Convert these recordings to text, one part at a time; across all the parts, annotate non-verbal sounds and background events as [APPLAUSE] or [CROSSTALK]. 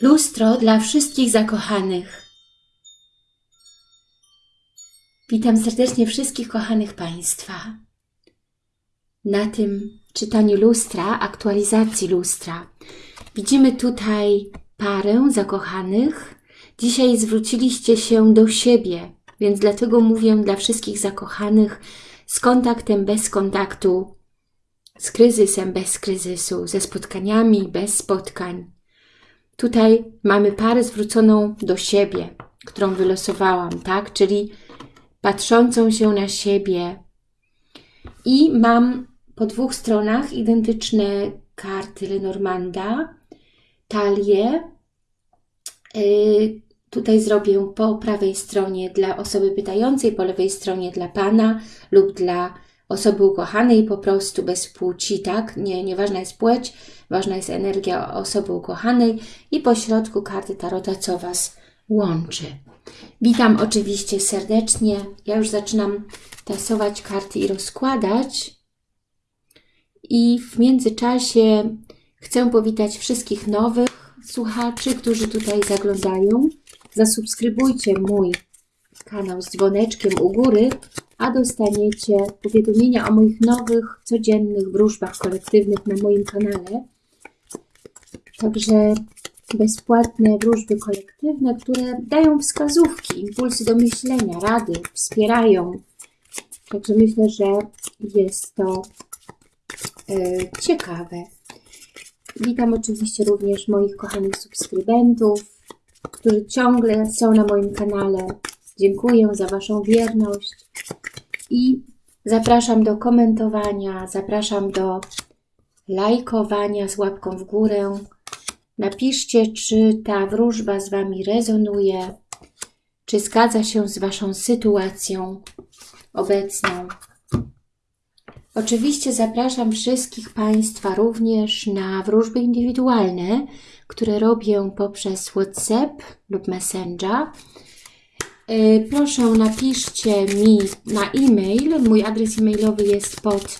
Lustro dla wszystkich zakochanych. Witam serdecznie wszystkich kochanych Państwa. Na tym czytaniu lustra, aktualizacji lustra, widzimy tutaj parę zakochanych. Dzisiaj zwróciliście się do siebie, więc dlatego mówię dla wszystkich zakochanych z kontaktem bez kontaktu, z kryzysem bez kryzysu, ze spotkaniami bez spotkań Tutaj mamy parę zwróconą do siebie, którą wylosowałam, tak? Czyli patrzącą się na siebie. I mam po dwóch stronach identyczne karty Lenormanda, talię. Yy, tutaj zrobię po prawej stronie dla osoby pytającej, po lewej stronie dla Pana lub dla osoby ukochanej po prostu bez płci, tak? Nie, nieważna jest płeć, ważna jest energia osoby ukochanej i po środku karty Tarota, co Was łączy. Witam oczywiście serdecznie. Ja już zaczynam tasować karty i rozkładać. I w międzyczasie chcę powitać wszystkich nowych słuchaczy, którzy tutaj zaglądają. Zasubskrybujcie mój kanał z dzwoneczkiem u góry, a dostaniecie powiadomienia o moich nowych, codziennych wróżbach kolektywnych na moim kanale. Także bezpłatne wróżby kolektywne, które dają wskazówki, impulsy do myślenia, rady, wspierają. Także myślę, że jest to e, ciekawe. Witam oczywiście również moich kochanych subskrybentów, którzy ciągle są na moim kanale. Dziękuję za Waszą wierność i zapraszam do komentowania, zapraszam do lajkowania z łapką w górę. Napiszcie, czy ta wróżba z Wami rezonuje, czy zgadza się z Waszą sytuacją obecną. Oczywiście zapraszam wszystkich Państwa również na wróżby indywidualne, które robię poprzez WhatsApp lub Messenger. E, proszę napiszcie mi na e-mail. Mój adres e-mailowy jest pod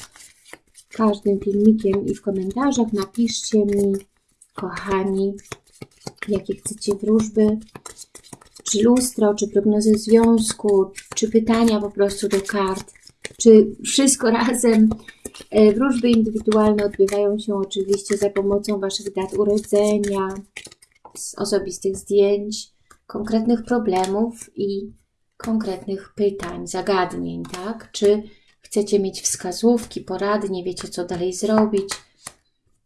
każdym filmikiem i w komentarzach. Napiszcie mi, kochani, jakie chcecie wróżby, czy lustro, czy prognozy związku, czy pytania po prostu do kart, czy wszystko [LAUGHS] razem. E, wróżby indywidualne odbywają się oczywiście za pomocą Waszych dat urodzenia, osobistych zdjęć, konkretnych problemów i konkretnych pytań, zagadnień, tak? Czy chcecie mieć wskazówki, porady, nie wiecie co dalej zrobić,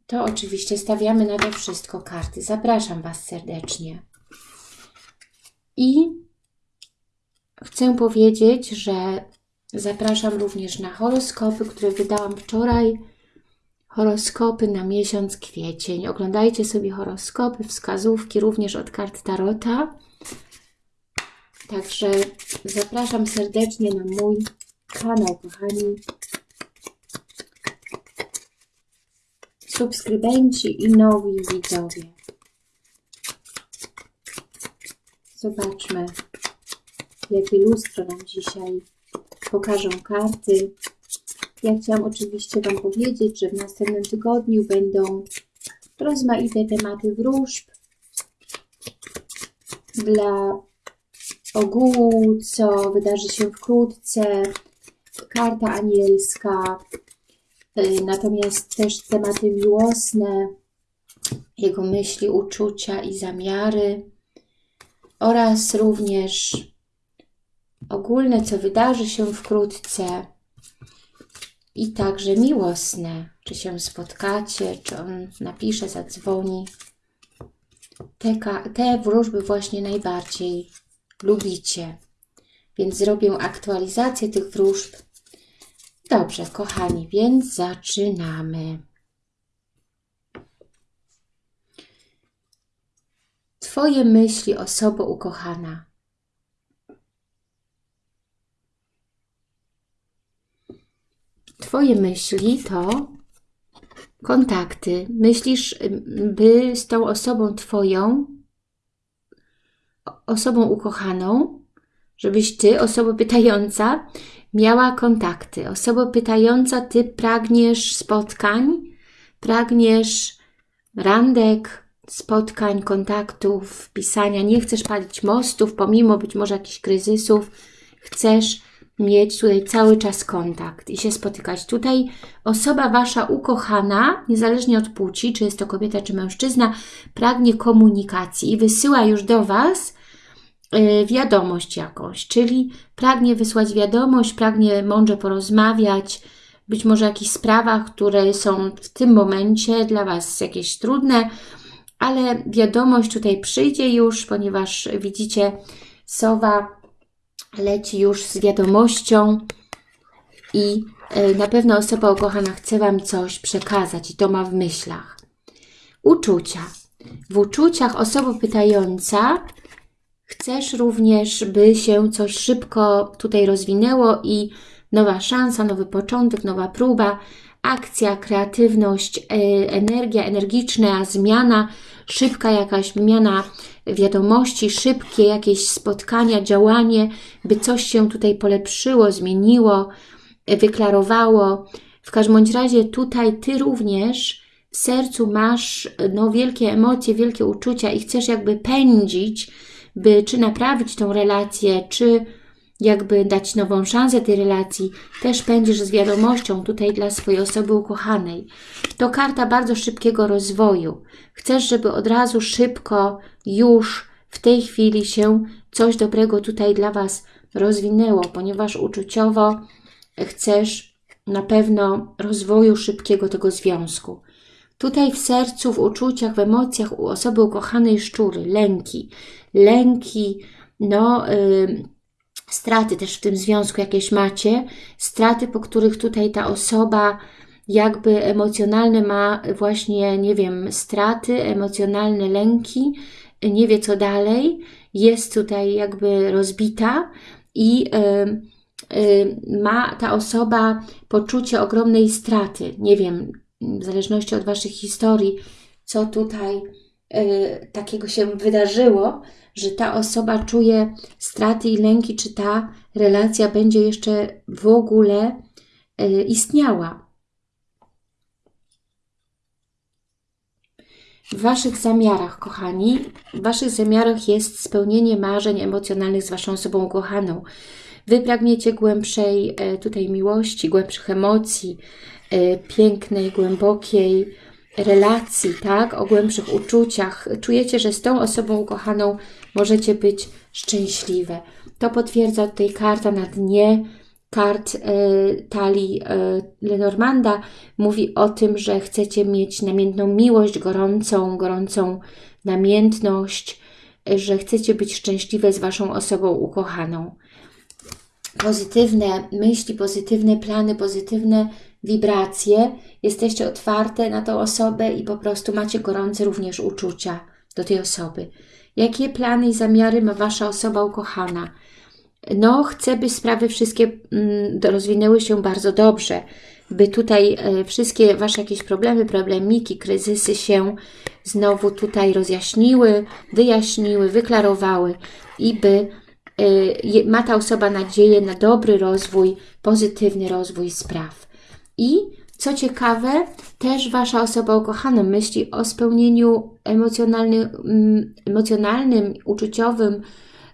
to oczywiście stawiamy na to wszystko karty. Zapraszam Was serdecznie. I chcę powiedzieć, że zapraszam również na horoskopy, które wydałam wczoraj. Horoskopy na miesiąc kwiecień. Oglądajcie sobie horoskopy, wskazówki również od kart Tarota. Także zapraszam serdecznie na mój kanał, kochani. Subskrybenci i nowi widzowie. Zobaczmy, jakie lustro nam dzisiaj pokażą karty. Ja chciałam oczywiście Wam powiedzieć, że w następnym tygodniu będą rozmaite tematy wróżb dla ogółu, co wydarzy się wkrótce, karta anielska, y, natomiast też tematy miłosne, jego myśli, uczucia i zamiary. Oraz również ogólne, co wydarzy się wkrótce. I także miłosne, czy się spotkacie, czy on napisze, zadzwoni. Te, te wróżby właśnie najbardziej lubicie. Więc zrobię aktualizację tych wróżb. Dobrze, kochani, więc zaczynamy. Twoje myśli, osobo ukochana. Twoje myśli to kontakty. Myślisz, by z tą osobą Twoją osobą ukochaną, żebyś Ty, osoba pytająca, miała kontakty. Osoba pytająca, Ty pragniesz spotkań, pragniesz randek, spotkań, kontaktów, pisania. Nie chcesz palić mostów, pomimo być może jakichś kryzysów. Chcesz mieć tutaj cały czas kontakt i się spotykać. Tutaj osoba Wasza ukochana, niezależnie od płci, czy jest to kobieta, czy mężczyzna, pragnie komunikacji i wysyła już do Was y, wiadomość jakąś, czyli pragnie wysłać wiadomość, pragnie mądrze porozmawiać, być może o jakichś sprawach, które są w tym momencie dla Was jakieś trudne, ale wiadomość tutaj przyjdzie już, ponieważ widzicie, sowa leci już z wiadomością i e, na pewno osoba ukochana chce Wam coś przekazać i to ma w myślach. Uczucia. W uczuciach osoba pytająca chcesz również, by się coś szybko tutaj rozwinęło i nowa szansa, nowy początek, nowa próba, akcja, kreatywność, e, energia, energiczna zmiana, szybka jakaś wymiana wiadomości, szybkie jakieś spotkania, działanie, by coś się tutaj polepszyło, zmieniło, wyklarowało. W każdym bądź razie tutaj Ty również w sercu masz no, wielkie emocje, wielkie uczucia i chcesz jakby pędzić, by czy naprawić tą relację, czy jakby dać nową szansę tej relacji, też pędzisz z wiadomością tutaj dla swojej osoby ukochanej. To karta bardzo szybkiego rozwoju. Chcesz, żeby od razu szybko, już w tej chwili się coś dobrego tutaj dla Was rozwinęło, ponieważ uczuciowo chcesz na pewno rozwoju szybkiego tego związku. Tutaj w sercu, w uczuciach, w emocjach u osoby ukochanej szczury, lęki, lęki, no... Yy, straty też w tym związku jakieś macie, straty, po których tutaj ta osoba jakby emocjonalne ma właśnie, nie wiem, straty, emocjonalne lęki, nie wie co dalej, jest tutaj jakby rozbita i ma ta osoba poczucie ogromnej straty. Nie wiem, w zależności od Waszych historii, co tutaj takiego się wydarzyło, że ta osoba czuje straty i lęki, czy ta relacja będzie jeszcze w ogóle e, istniała. W Waszych zamiarach, kochani, w Waszych zamiarach jest spełnienie marzeń emocjonalnych z Waszą osobą kochaną. Wy pragniecie głębszej e, tutaj miłości, głębszych emocji, pięknej, głębokiej, relacji, tak, o głębszych uczuciach, czujecie, że z tą osobą ukochaną możecie być szczęśliwe. To potwierdza tutaj karta na dnie kart e, talii e, Lenormanda. Mówi o tym, że chcecie mieć namiętną miłość, gorącą, gorącą namiętność, e, że chcecie być szczęśliwe z Waszą osobą ukochaną. Pozytywne myśli, pozytywne plany, pozytywne wibracje, jesteście otwarte na tą osobę i po prostu macie gorące również uczucia do tej osoby. Jakie plany i zamiary ma Wasza osoba ukochana? No, chcę, by sprawy wszystkie mm, rozwinęły się bardzo dobrze, by tutaj e, wszystkie Wasze jakieś problemy, problemiki, kryzysy się znowu tutaj rozjaśniły, wyjaśniły, wyklarowały i by e, ma ta osoba nadzieję na dobry rozwój, pozytywny rozwój spraw. I co ciekawe, też Wasza osoba ukochana myśli o spełnieniu emocjonalnym, mm, emocjonalnym uczuciowym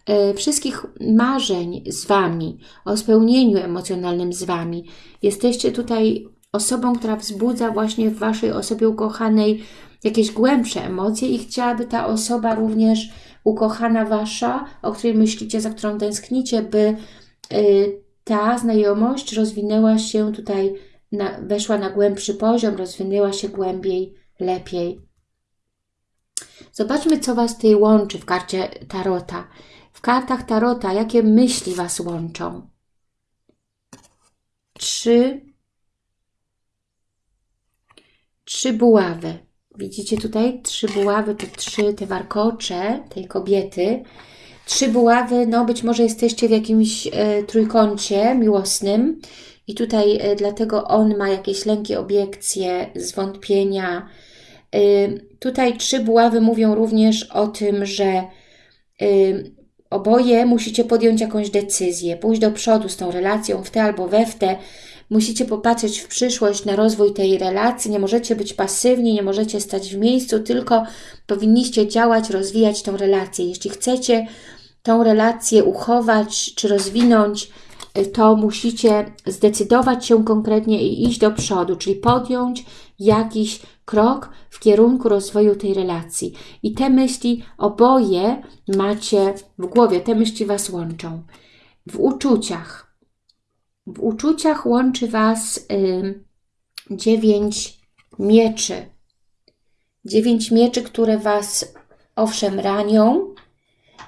e, wszystkich marzeń z Wami, o spełnieniu emocjonalnym z Wami. Jesteście tutaj osobą, która wzbudza właśnie w Waszej osobie ukochanej jakieś głębsze emocje i chciałaby ta osoba również ukochana Wasza, o której myślicie, za którą tęsknicie, by e, ta znajomość rozwinęła się tutaj na, weszła na głębszy poziom, rozwinęła się głębiej, lepiej. Zobaczmy, co Was tutaj łączy w karcie Tarota. W kartach Tarota, jakie myśli Was łączą? Trzy, trzy buławy. Widzicie tutaj? Trzy buławy to trzy te warkocze tej kobiety. Trzy buławy, no być może jesteście w jakimś e, trójkącie miłosnym i tutaj e, dlatego on ma jakieś lęki, obiekcje, zwątpienia. E, tutaj trzy buławy mówią również o tym, że e, oboje musicie podjąć jakąś decyzję, pójść do przodu z tą relacją w te albo we w te. Musicie popatrzeć w przyszłość na rozwój tej relacji. Nie możecie być pasywni, nie możecie stać w miejscu, tylko powinniście działać, rozwijać tą relację. Jeśli chcecie tą relację uchować czy rozwinąć, to musicie zdecydować się konkretnie i iść do przodu, czyli podjąć jakiś krok w kierunku rozwoju tej relacji. I te myśli oboje macie w głowie, te myśli Was łączą. W uczuciach. W uczuciach łączy Was y, dziewięć mieczy. Dziewięć mieczy, które Was owszem ranią.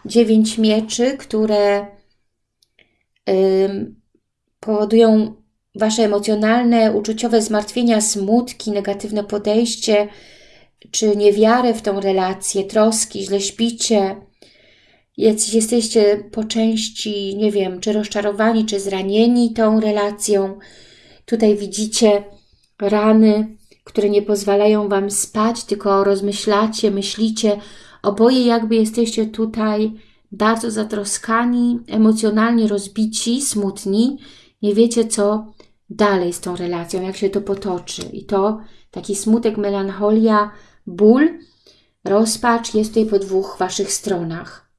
Dziewięć mieczy, które powodują Wasze emocjonalne, uczuciowe zmartwienia, smutki, negatywne podejście, czy niewiarę w tą relację, troski, źle śpicie, jesteście po części, nie wiem, czy rozczarowani, czy zranieni tą relacją. Tutaj widzicie rany, które nie pozwalają Wam spać, tylko rozmyślacie, myślicie. Oboje jakby jesteście tutaj bardzo zatroskani, emocjonalnie rozbici, smutni. Nie wiecie, co dalej z tą relacją, jak się to potoczy. I to taki smutek, melancholia, ból, rozpacz jest tutaj po dwóch Waszych stronach.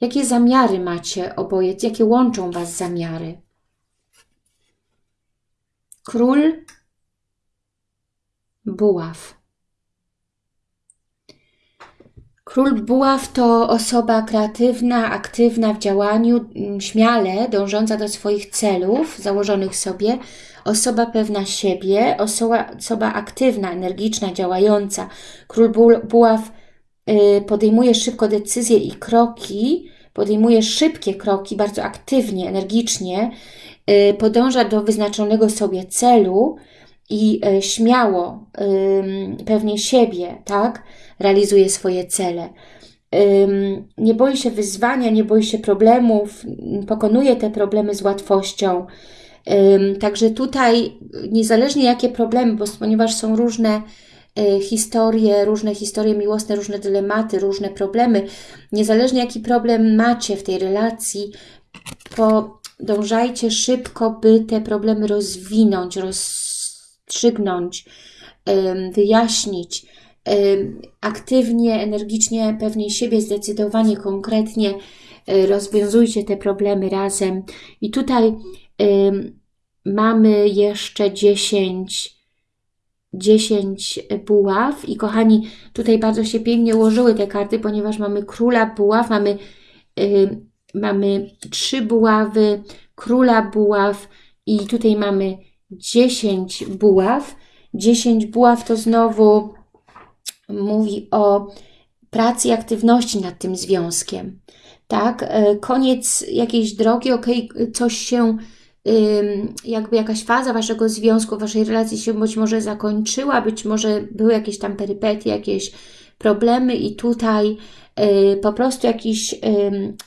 Jakie zamiary macie oboje? Jakie łączą Was zamiary? Król Buław. Król Buław to osoba kreatywna, aktywna w działaniu, mm, śmiale dążąca do swoich celów założonych sobie, osoba pewna siebie, osoba, osoba aktywna, energiczna, działająca. Król Buław y, podejmuje szybko decyzje i kroki, podejmuje szybkie kroki, bardzo aktywnie, energicznie, y, podąża do wyznaczonego sobie celu i y, śmiało, pewnie siebie, tak? realizuje swoje cele. Nie boi się wyzwania, nie boi się problemów, pokonuje te problemy z łatwością. Także tutaj, niezależnie jakie problemy, bo ponieważ są różne e, historie, różne historie miłosne, różne dylematy, różne problemy, niezależnie jaki problem macie w tej relacji, podążajcie szybko, by te problemy rozwinąć, rozstrzygnąć, wyjaśnić aktywnie, energicznie, pewnie siebie, zdecydowanie, konkretnie e, rozwiązujcie te problemy razem. I tutaj mamy jeszcze 10 10 buław i kochani, tutaj bardzo się pięknie ułożyły te karty, ponieważ mamy króla buław, mamy, mamy trzy buławy, króla buław i tutaj mamy 10 buław. 10 buław to znowu mówi o pracy i aktywności nad tym związkiem. Tak, e, koniec jakiejś drogi, ok, coś się, jakby jakaś faza Waszego związku, Waszej relacji się być może zakończyła, być może były jakieś tam perypetie, jakieś problemy i tutaj e, po prostu jakiś,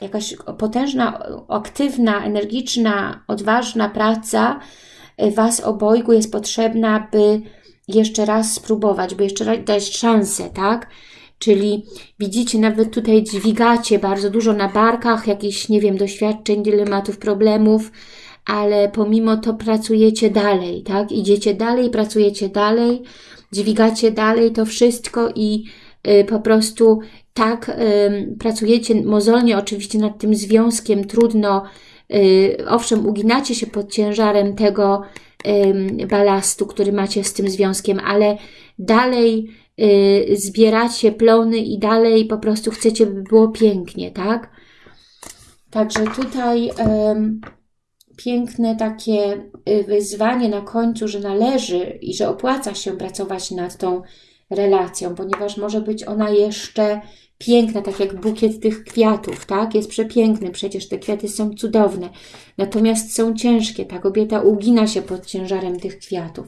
jakaś potężna, aktywna, energiczna, odważna praca Was obojgu jest potrzebna, by jeszcze raz spróbować, by jeszcze raz dać szansę, tak? Czyli widzicie, nawet tutaj dźwigacie bardzo dużo na barkach, jakichś, nie wiem, doświadczeń, dylematów, problemów, ale pomimo to pracujecie dalej, tak? Idziecie dalej, pracujecie dalej, dźwigacie dalej to wszystko i y, po prostu tak y, pracujecie mozolnie oczywiście nad tym związkiem, trudno, y, owszem, uginacie się pod ciężarem tego, balastu, który macie z tym związkiem, ale dalej y, zbieracie plony i dalej po prostu chcecie, by było pięknie, tak? Także tutaj piękne takie y, wyzwanie na końcu, że należy i że opłaca się pracować nad tą relacją, ponieważ może być ona jeszcze piękna, tak jak bukiet tych kwiatów, tak? Jest przepiękny, przecież te kwiaty są cudowne. Natomiast są ciężkie, ta kobieta ugina się pod ciężarem tych kwiatów.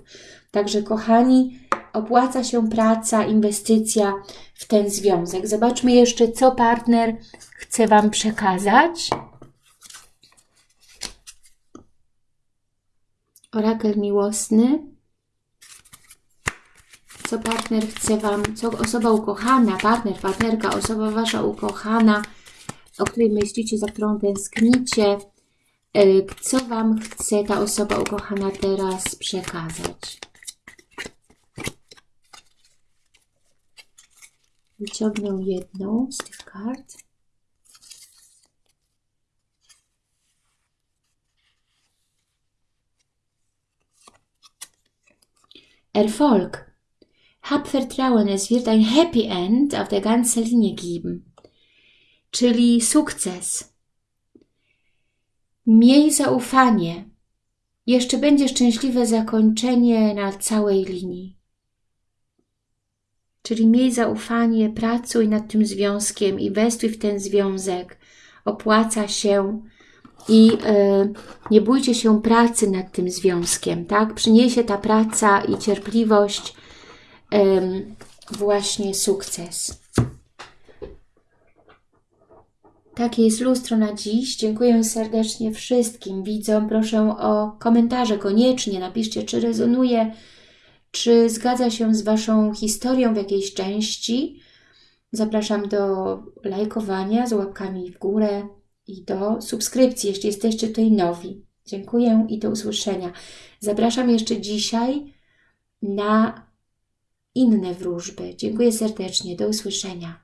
Także kochani, opłaca się praca, inwestycja w ten związek. Zobaczmy jeszcze, co partner chce Wam przekazać. Orakel miłosny co partner chce Wam, co osoba ukochana, partner, partnerka, osoba Wasza ukochana o której myślicie, za którą tęsknicie, y, co Wam chce ta osoba ukochana teraz przekazać. Wyciągnę jedną z tych kart. Erfolg. Hab Vertrauen, es wird ein Happy End auf der ganzen Linie geben. Czyli sukces. Miej zaufanie. Jeszcze będzie szczęśliwe zakończenie na całej linii. Czyli miej zaufanie, pracuj nad tym związkiem, inwestuj w ten związek. Opłaca się i y, nie bójcie się pracy nad tym związkiem, tak? Przyniesie ta praca i cierpliwość właśnie sukces. Takie jest lustro na dziś. Dziękuję serdecznie wszystkim widzom. Proszę o komentarze koniecznie. Napiszcie, czy rezonuje, czy zgadza się z Waszą historią w jakiejś części. Zapraszam do lajkowania z łapkami w górę i do subskrypcji, jeśli jesteście tutaj nowi. Dziękuję i do usłyszenia. Zapraszam jeszcze dzisiaj na inne wróżby. Dziękuję serdecznie. Do usłyszenia.